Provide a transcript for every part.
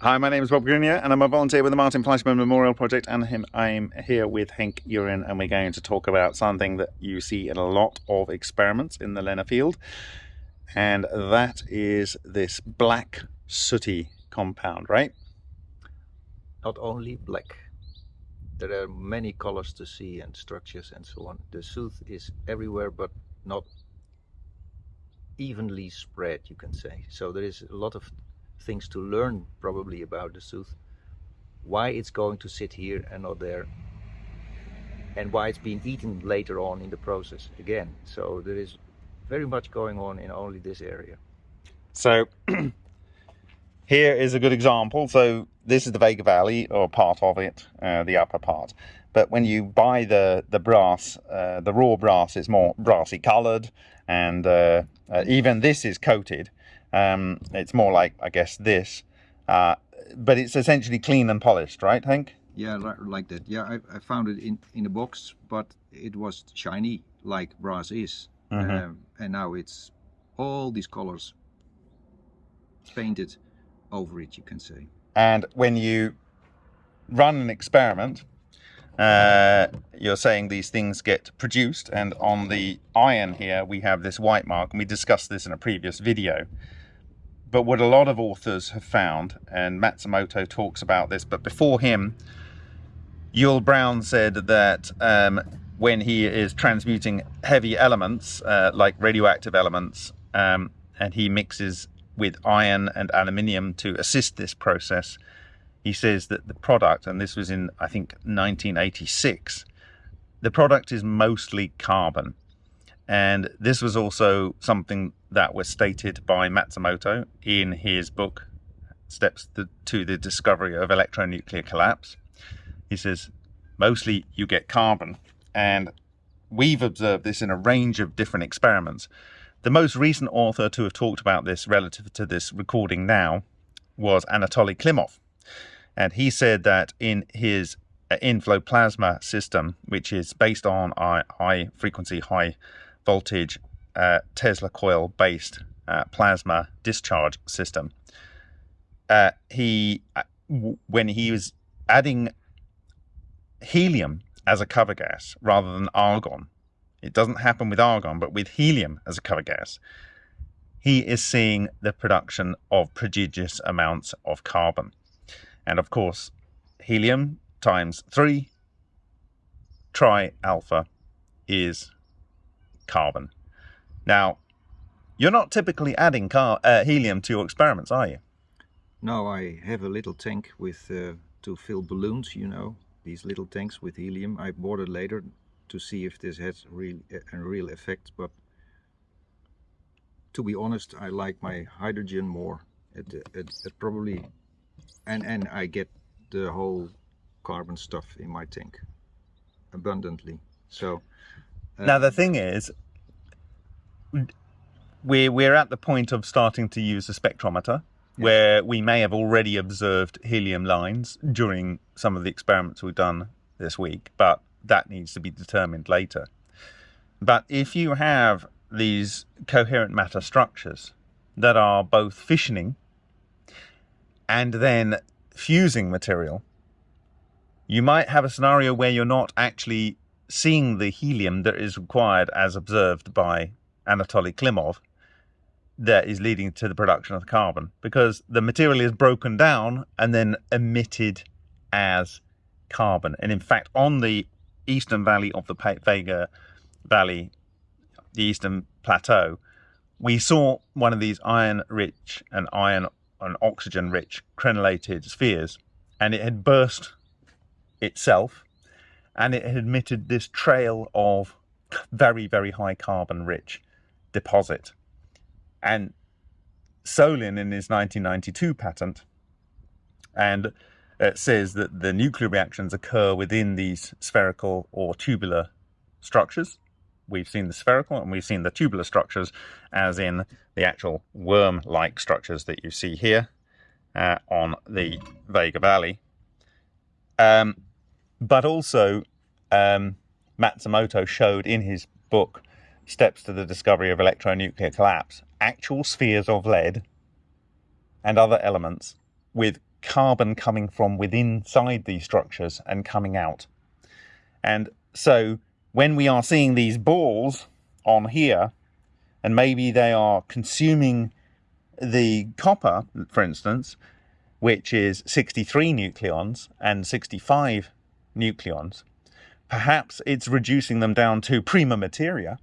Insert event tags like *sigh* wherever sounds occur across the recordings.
Hi, my name is Bob Greenyer and I'm a volunteer with the Martin Fleischmann Memorial Project and him, I'm here with Henk Uren and we're going to talk about something that you see in a lot of experiments in the LENR field and that is this black sooty compound, right? Not only black, there are many colors to see and structures and so on. The soot is everywhere but not evenly spread, you can say. So there is a lot of things to learn probably about the soot. Why it's going to sit here and not there. And why it's being eaten later on in the process again. So there is very much going on in only this area. So *clears throat* here is a good example. So this is the Vega Valley or part of it, uh, the upper part. But when you buy the, the brass, uh, the raw brass is more brassy colored and uh, uh even this is coated. Um, it's more like, I guess, this. Uh, but it's essentially clean and polished, right, Hank? Yeah, like that. Yeah, I, I found it in, in a box, but it was shiny, like brass is. Mm -hmm. um, and now it's all these colors painted over it, you can say. And when you run an experiment, uh, you're saying these things get produced and on the iron here we have this white mark and we discussed this in a previous video but what a lot of authors have found, and Matsumoto talks about this, but before him, Yull Brown said that um, when he is transmuting heavy elements, uh, like radioactive elements, um, and he mixes with iron and aluminium to assist this process, he says that the product, and this was in, I think, 1986, the product is mostly carbon. And this was also something that was stated by Matsumoto in his book, Steps to the Discovery of Electronuclear Collapse. He says, mostly you get carbon. And we've observed this in a range of different experiments. The most recent author to have talked about this relative to this recording now was Anatoly Klimov. And he said that in his uh, inflow plasma system, which is based on high frequency, high voltage uh, Tesla coil based uh, plasma discharge system. Uh, he, uh, when he was adding helium as a cover gas rather than argon, it doesn't happen with argon, but with helium as a cover gas, he is seeing the production of prodigious amounts of carbon. And of course, helium times three tri alpha is carbon. Now, you're not typically adding car uh, helium to your experiments, are you? No, I have a little tank with uh, to fill balloons, you know, these little tanks with helium. I bought it later to see if this has real, a real effect, but to be honest, I like my hydrogen more. It, it, it probably, and, and I get the whole carbon stuff in my tank abundantly. So uh, now the thing is, we're, we're at the point of starting to use a spectrometer yeah. where we may have already observed helium lines during some of the experiments we've done this week, but that needs to be determined later. But if you have these coherent matter structures that are both fissioning and then fusing material, you might have a scenario where you're not actually seeing the helium that is required as observed by Anatoly Klimov that is leading to the production of carbon because the material is broken down and then emitted as carbon. And in fact, on the eastern valley of the Vega Valley, the eastern plateau, we saw one of these iron-rich and iron and oxygen-rich crenellated spheres, and it had burst itself, and it had emitted this trail of very, very high carbon-rich deposit. And Solin in his 1992 patent and it says that the nuclear reactions occur within these spherical or tubular structures. We've seen the spherical and we've seen the tubular structures as in the actual worm-like structures that you see here uh, on the Vega Valley. Um, but also um, Matsumoto showed in his book steps to the discovery of electronuclear collapse, actual spheres of lead and other elements with carbon coming from within inside these structures and coming out. And so when we are seeing these balls on here, and maybe they are consuming the copper, for instance, which is 63 nucleons and 65 nucleons, perhaps it's reducing them down to prima materia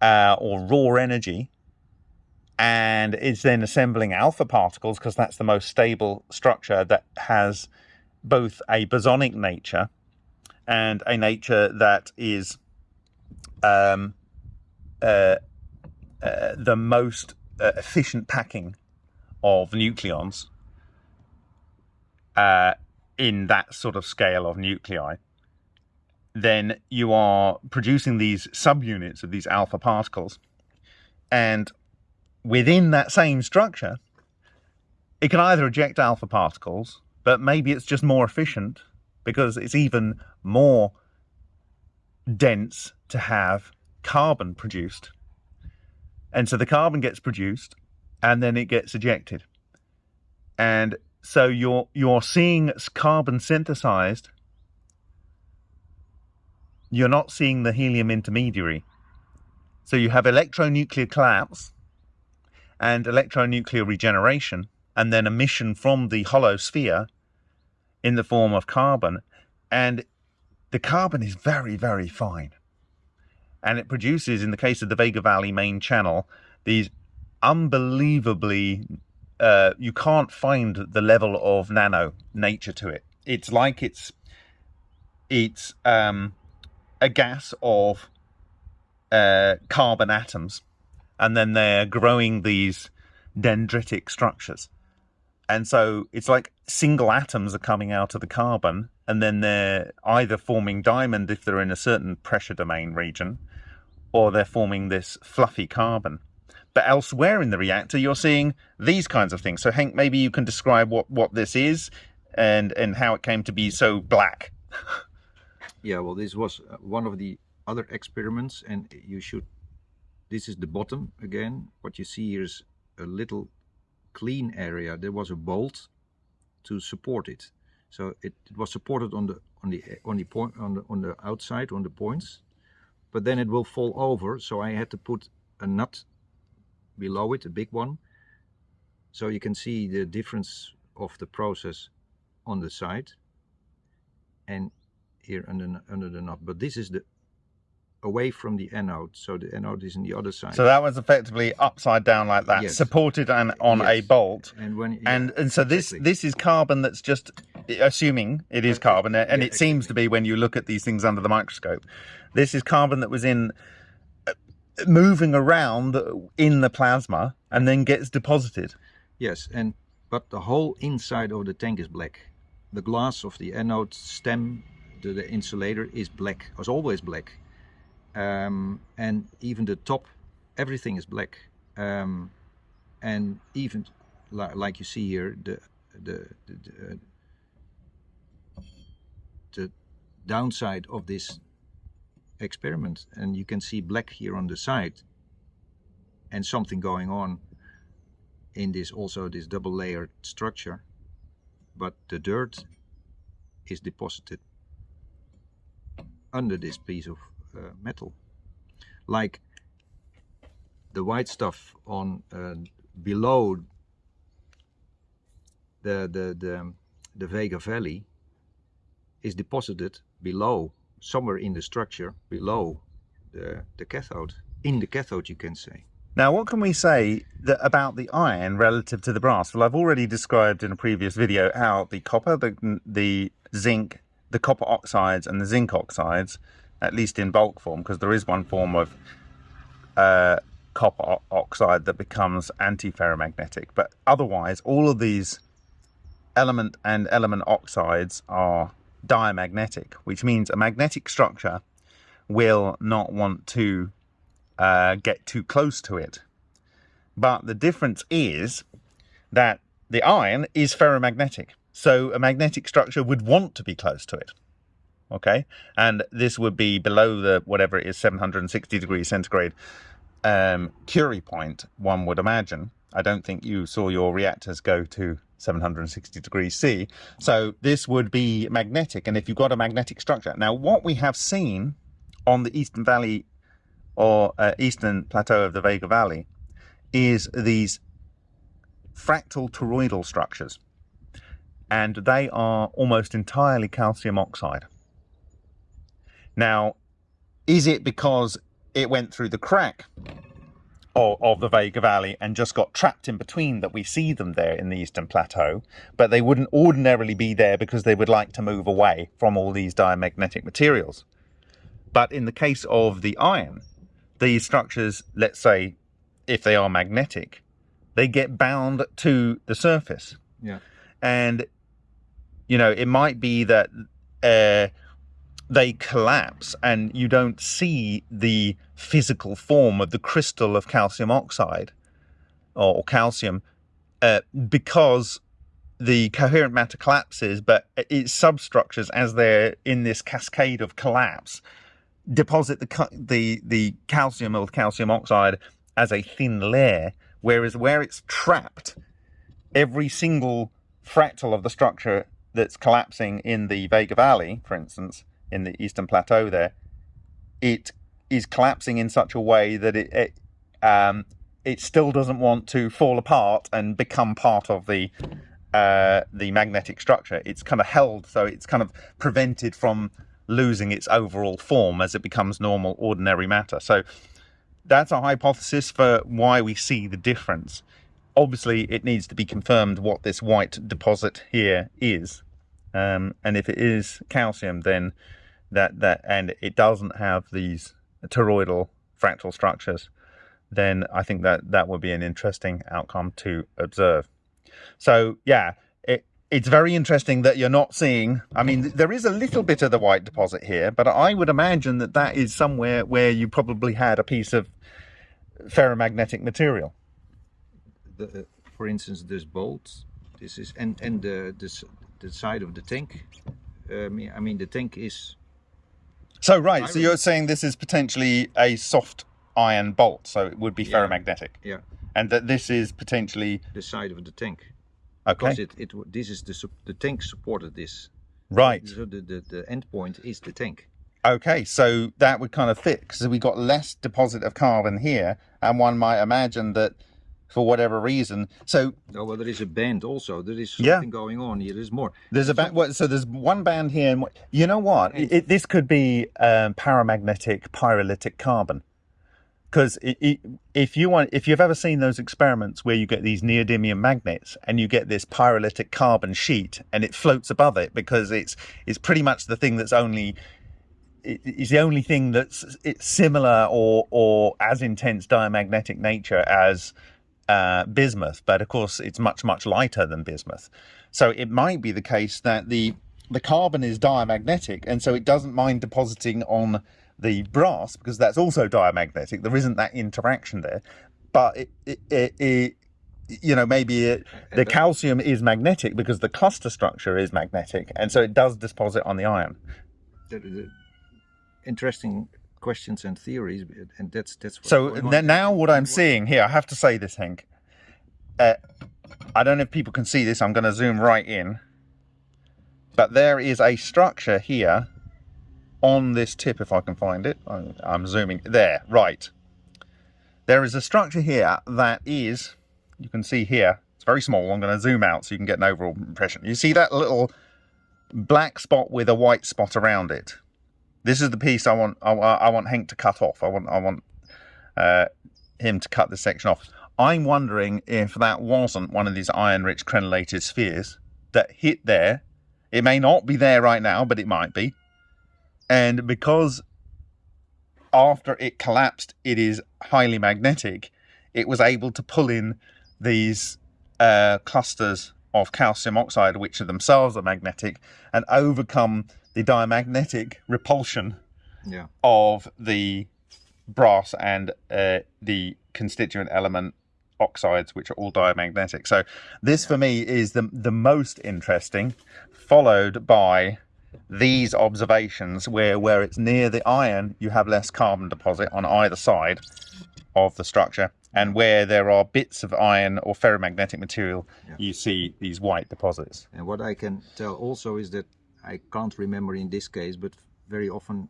uh, or raw energy and it's then assembling alpha particles because that's the most stable structure that has both a bosonic nature and a nature that is um, uh, uh, the most uh, efficient packing of nucleons uh, in that sort of scale of nuclei, then you are producing these subunits of these alpha particles. And within that same structure, it can either eject alpha particles, but maybe it's just more efficient because it's even more dense to have carbon produced. And so the carbon gets produced and then it gets ejected. And so you're you're seeing carbon synthesized. You're not seeing the helium intermediary. So you have electronuclear collapse and electronuclear regeneration, and then emission from the hollow sphere in the form of carbon. And the carbon is very, very fine. And it produces, in the case of the Vega Valley main channel, these unbelievably, uh, you can't find the level of nano nature to it. It's like it's, it's um, a gas of uh, carbon atoms and then they're growing these dendritic structures. And so it's like single atoms are coming out of the carbon, and then they're either forming diamond if they're in a certain pressure domain region, or they're forming this fluffy carbon. But elsewhere in the reactor, you're seeing these kinds of things. So Hank, maybe you can describe what, what this is and, and how it came to be so black. *laughs* yeah, well, this was uh, one of the other experiments, and you should this is the bottom again. What you see here is a little clean area. There was a bolt to support it. So it, it was supported on the on the on the point on the on the outside on the points, but then it will fall over. So I had to put a nut below it, a big one. So you can see the difference of the process on the side and here under under the nut. But this is the away from the anode. So the anode is on the other side. So that was effectively upside down like that, yes. supported and on yes. a bolt. And when yeah, and and so exactly. this this is carbon that's just assuming it is carbon, and yeah, it exactly. seems to be when you look at these things under the microscope. This is carbon that was in uh, moving around in the plasma and then gets deposited. Yes, and but the whole inside of the tank is black. The glass of the anode stem, the, the insulator is black, was always black. Um, and even the top everything is black. Um, and even li like you see here the the the, the downside of this experiment and you can see black here on the side and something going on in this also this double layered structure but the dirt is deposited under this piece of uh, metal. Like the white stuff on uh, below the, the, the, the Vega Valley is deposited below, somewhere in the structure, below the, the cathode. In the cathode, you can say. Now, what can we say that, about the iron relative to the brass? Well, I've already described in a previous video how the copper, the, the zinc, the copper oxides and the zinc oxides at least in bulk form, because there is one form of uh, copper oxide that becomes antiferromagnetic. But otherwise, all of these element and element oxides are diamagnetic, which means a magnetic structure will not want to uh, get too close to it. But the difference is that the iron is ferromagnetic. So a magnetic structure would want to be close to it okay and this would be below the whatever it is 760 degrees centigrade um, Curie point one would imagine I don't think you saw your reactors go to 760 degrees C. So this would be magnetic. And if you've got a magnetic structure. Now, what we have seen on the Eastern Valley or uh, Eastern Plateau of the Vega Valley is these fractal toroidal structures. And they are almost entirely calcium oxide. Now, is it because it went through the crack of, of, the Vega Valley and just got trapped in between that we see them there in the Eastern Plateau, but they wouldn't ordinarily be there because they would like to move away from all these diamagnetic materials. But in the case of the iron, these structures, let's say, if they are magnetic, they get bound to the surface. Yeah. And, you know, it might be that uh, they collapse and you don't see the physical form of the crystal of calcium oxide or, or calcium uh, because the coherent matter collapses, but its substructures, as they're in this cascade of collapse, deposit the the the calcium or the calcium oxide as a thin layer, whereas where it's trapped, every single fractal of the structure that's collapsing in the Vega Valley, for instance, in the Eastern Plateau there, it is collapsing in such a way that it, it, um, it still doesn't want to fall apart and become part of the uh, the magnetic structure. It's kind of held, so it's kind of prevented from losing its overall form as it becomes normal, ordinary matter. So that's a hypothesis for why we see the difference. Obviously, it needs to be confirmed what this white deposit here is. Um, and if it is calcium, then that that and it doesn't have these toroidal fractal structures, then I think that that would be an interesting outcome to observe. So yeah, it, it's very interesting that you're not seeing, I mean, there is a little bit of the white deposit here, but I would imagine that that is somewhere where you probably had a piece of ferromagnetic material. The, uh, for instance, this bolt, this is, and, and the, this, the side of the tank, um, I mean, the tank is so right, iron. so you're saying this is potentially a soft iron bolt, so it would be yeah. ferromagnetic. Yeah. And that this is potentially the side of the tank. Okay. Because it, it this is the the tank supported this. Right. So the the, the end point is the tank. Okay, so that would kind of fit because we got less deposit of carbon here, and one might imagine that for whatever reason. So oh, well, there is a band also. There is something yeah. going on here. There's more. There's a band. What, so there's one band here, and you know what? It, it, this could be um, paramagnetic pyrolytic carbon. Because if you want, if you've ever seen those experiments where you get these neodymium magnets and you get this pyrolytic carbon sheet and it floats above it because it's it's pretty much the thing that's only is the only thing that's it's similar or or as intense diamagnetic nature as uh, bismuth, but of course it's much, much lighter than bismuth. So it might be the case that the, the carbon is diamagnetic and so it doesn't mind depositing on the brass because that's also diamagnetic. There isn't that interaction there, but it, it, it, it you know, maybe it, the calcium is magnetic because the cluster structure is magnetic, and so it does deposit on the iron. Interesting questions and theories, and that's that's. so now, what I'm seeing here, I have to say this, Hank. Uh, I don't know if people can see this. I'm going to zoom right in, but there is a structure here on this tip, if I can find it. I'm zooming there, right. There is a structure here that is, you can see here, it's very small. I'm going to zoom out so you can get an overall impression. You see that little black spot with a white spot around it? This is the piece I want. I, I want Henk to cut off. I want. I want uh, him to cut this section off. I'm wondering if that wasn't one of these iron-rich crenellated spheres that hit there. It may not be there right now, but it might be. And because after it collapsed, it is highly magnetic, it was able to pull in these uh, clusters of calcium oxide, which are themselves are magnetic, and overcome the diamagnetic repulsion yeah. of the brass and uh, the constituent element oxides, which are all diamagnetic. So this for me is the, the most interesting, followed by these observations where where it's near the iron you have less carbon deposit on either side of the structure and where there are bits of iron or ferromagnetic material Yeah. you see these white deposits And what I can tell also is that I can't remember in this case, but very often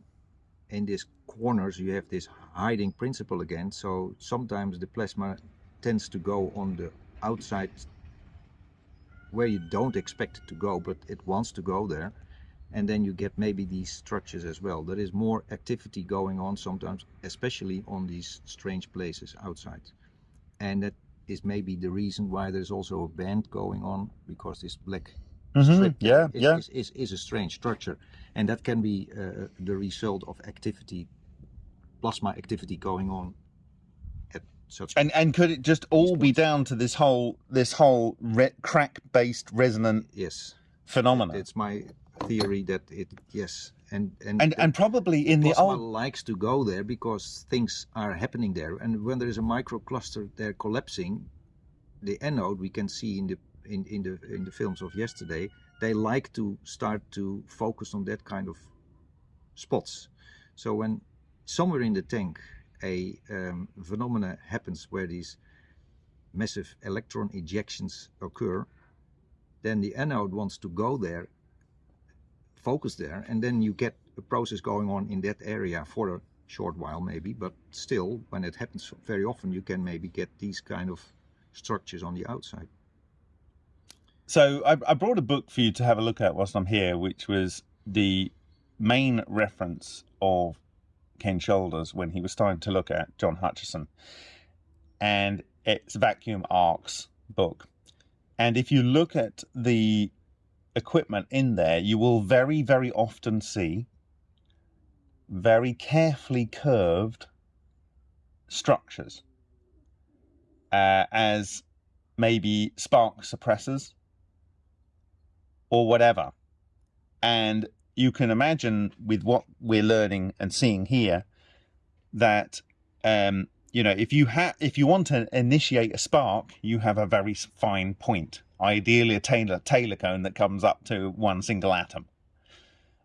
in these corners you have this hiding principle again. So sometimes the plasma tends to go on the outside where you don't expect it to go, but it wants to go there. And then you get maybe these structures as well. There is more activity going on sometimes, especially on these strange places outside. And that is maybe the reason why there's also a band going on because this black strip yeah is, yeah. is, is, is a strange structure and that can be uh, the result of activity plasma activity going on at such and and could it just all be down to this whole this whole re- crack based resonant yes. phenomenon it's my theory that it yes and and and and probably in the plasma old likes to go there because things are happening there and when there is a micro microcluster there collapsing the anode we can see in the in, in the in the films of yesterday they like to start to focus on that kind of spots. So when somewhere in the tank a um, phenomena happens where these massive electron ejections occur then the anode wants to go there focus there and then you get a process going on in that area for a short while maybe but still when it happens very often you can maybe get these kind of structures on the outside So I, I brought a book for you to have a look at whilst I'm here, which was the main reference of Ken Shoulders when he was starting to look at John Hutchison. And it's Vacuum Arcs book. And if you look at the equipment in there, you will very, very often see very carefully curved structures uh, as maybe spark suppressors or whatever. And you can imagine with what we're learning and seeing here that um, you know if you have if you want to initiate a spark, you have a very fine point, ideally a Taylor cone that comes up to one single atom.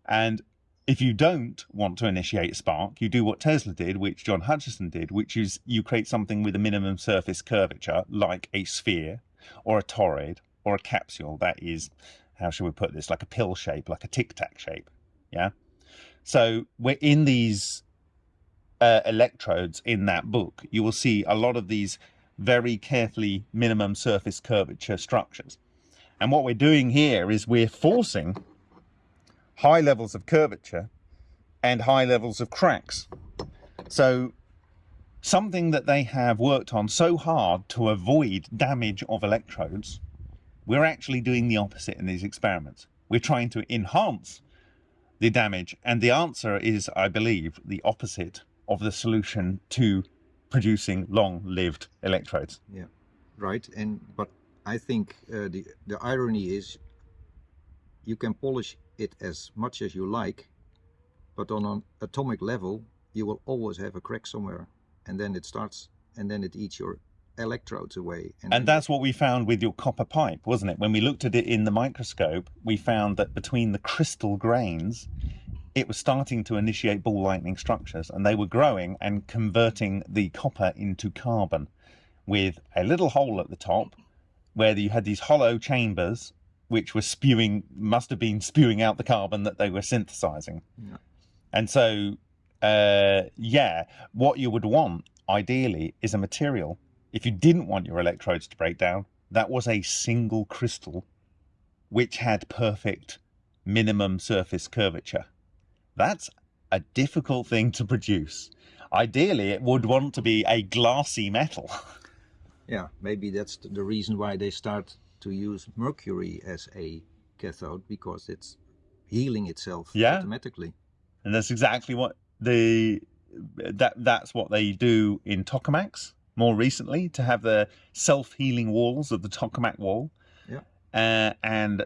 And if you don't want to initiate a spark, you do what Tesla did, which John Hutchison did, which is you create something with a minimum surface curvature, like a sphere or a toroid or a capsule that is how should we put this like a pill shape like a tic tac shape yeah? So we're in these uh, electrodes in that book. You will see a lot of these very carefully minimum surface curvature structures. And what we're doing here is we're forcing high levels of curvature and high levels of cracks. So something that they have worked on so hard to avoid damage of electrodes we're actually doing the opposite in these experiments. We're trying to enhance the damage, and the answer is, I believe, the opposite of the solution to producing long-lived electrodes. yeah right and but i think uh, the the irony is you can polish it as much as you like but on an atomic level you will always have a crack somewhere and then it starts and then it eats your electrodes away And then- that's what we found with your copper pipe, wasn't it? When we looked at it in the microscope, we found that between the crystal grains, it was starting to initiate ball lightning structures, and they were growing and converting the copper into carbon with a little hole at the top where you had these hollow chambers which were spewing, must have been spewing out the carbon that they were synthesizing. Yeah. And so, uh, yeah, what you would want ideally is a material if you didn't want your electrodes to break down, that was a single crystal which had perfect minimum surface curvature. That's a difficult thing to produce. Ideally, it would want to be a glassy metal. *laughs* Yeah, maybe that's the reason why they start to use mercury as a cathode because it's healing itself Yeah. automatically. and that's exactly what the that that's what they do in tokamaks more recently to have the self-healing walls of the tokamak wall Yeah. uh, and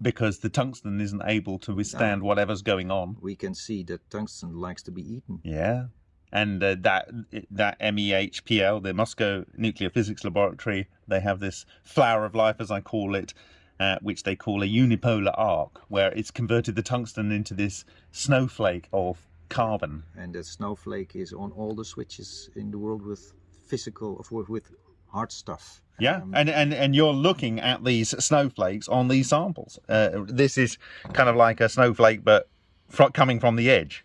because the tungsten isn't able to withstand whatever's going on We can see that tungsten likes to be eaten. yeah and uh, that that MEHPL the Moscow Nuclear Physics Laboratory they have this flower of life as I call it uh, which they call a unipolar arc, where it's converted the tungsten into this snowflake of carbon. And that snowflake is on all the switches in the world with physical, of with, with hard stuff. Yeah, Um, and, and and you're looking at these snowflakes on these samples. Uh, this is kind of like a snowflake, but fro- coming from the edge.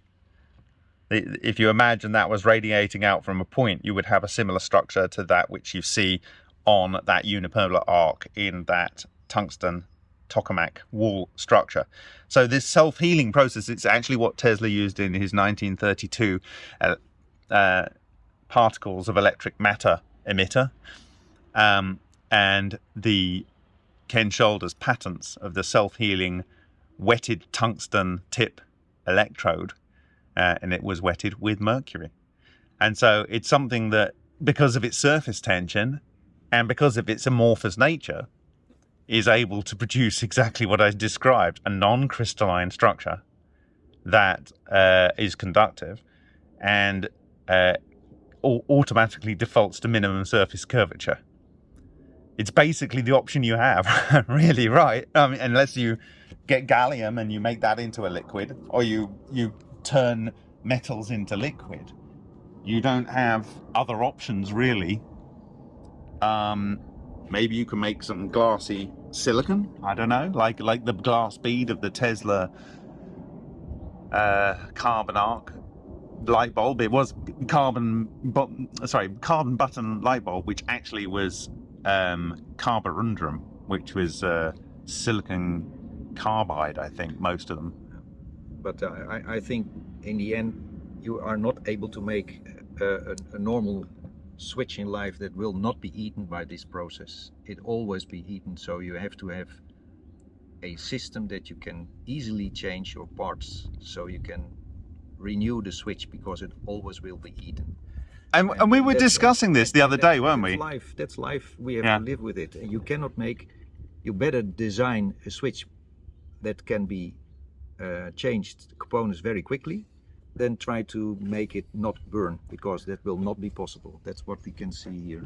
If you imagine that was radiating out from a point, you would have a similar structure to that which you see on that unipolar arc in that tungsten tokamak wall structure. So this self-healing process, it's actually what Tesla used in his 1932 uh, uh, particles of electric matter emitter um, and the Ken Shoulders patents of the self-healing wetted tungsten tip electrode, uh, and it was wetted with mercury. And so it's something that, because of its surface tension and because of its amorphous nature, is able to produce exactly what I described a non crystalline structure that uh, is conductive and uh, automatically defaults to minimum surface curvature. It's basically the option you have, *laughs* really, right? I mean, unless you get gallium and you make that into a liquid, or you you turn metals into liquid, you don't have other options really. Um, maybe you can make some glassy silicon. I don't know, like like the glass bead of the Tesla uh, carbon arc light bulb. It was carbon, bu- sorry, carbon button light bulb, which actually was um, carborundrum, which was uh, silicon carbide. I think most of them. but uh, I, I think in the end you are not able to make a, a, a normal switch in life that will not be eaten by this process. It always be eaten, so you have to have a system that you can easily change your parts, so you can renew the switch because it always will be eaten. And, and we were discussing this the other day, weren't that's we? Life. That's life. We have Yeah. to live with it, and you cannot make. You better design a switch that can be uh, changed components very quickly, than try to make it not burn because that will not be possible. That's what we can see here.